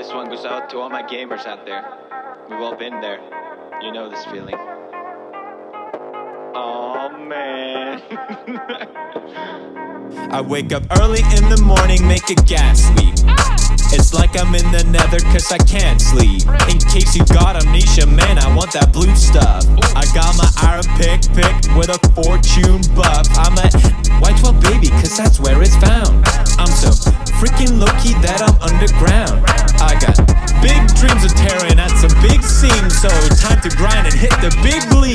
This one goes out to all my gamers out there. We've all been there. You know this feeling. Oh man. I wake up early in the morning, make a gas leak. It's like I'm in the nether cause I can't sleep. In case you got amnesia, man, I want that blue stuff. I got my iron pick pick with a fortune buff. I'm a white 12 baby cause that's where it's found. I'm so freaking low key that I'm underground.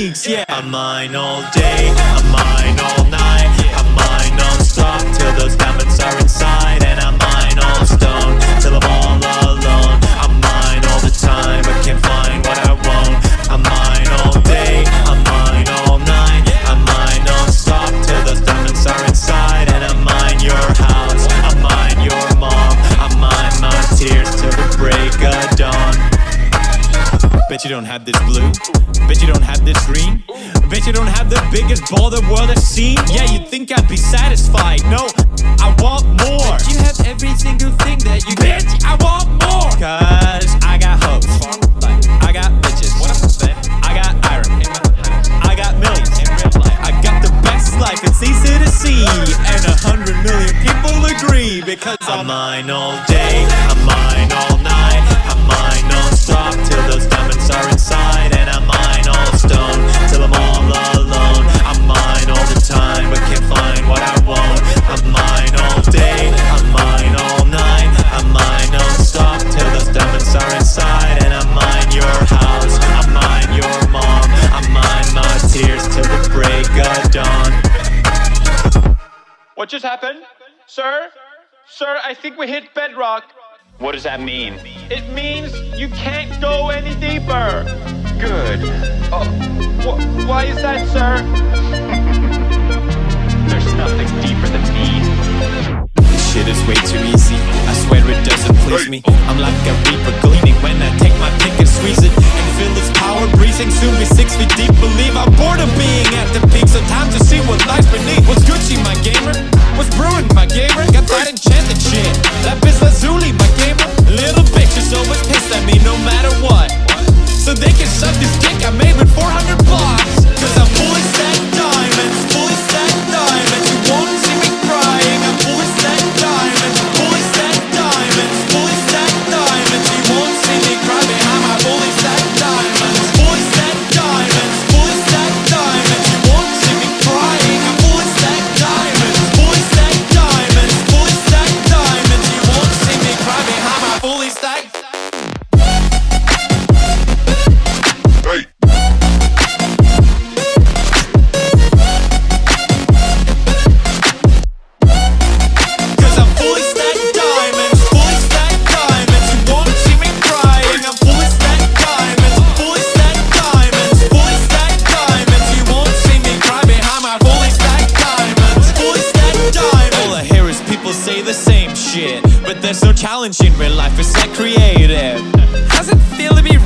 Leagues. Yeah, I'm mine all day, I'm mine all night, Bet you don't have this blue. Bet you don't have this green. Bet you don't have the biggest ball the world has seen. Yeah, you'd think I'd be satisfied. No, I want more. You have every single thing that you Bitch, I want more. Cause I got hoes. I got bitches. I got iron. I got millions. I got the best life, it's easy to see. And a hundred million people agree. Because I'm mine all day, break of dawn. what just happened? Sir? Sir, I think we hit bedrock. What does that mean? It means you can't go any deeper. Good. Oh, wh- why is that, sir? There's nothing deeper than me. This shit is way too easy. I swear it doesn't please me. I'm like a reaper gleaning when I take my pick and squeeze it and feel its power breathing. Soon be six feet deep. Believe I'm bored of being at suck this in real life. is like creative. How's it feel to be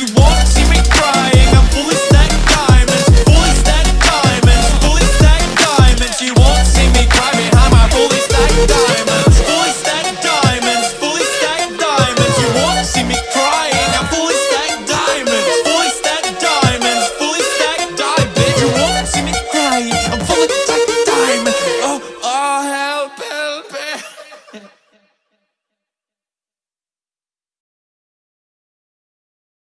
you won't see me crying. I'm fully stacked diamonds, fully stacked diamonds Fully stacked diamonds, you won't see me behind my fully stacked diamonds, fully stacked diamonds Fully stacked diamonds, you won't see me crying. I'm fully